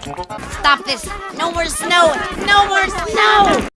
Stop this! No more snow! No more snow!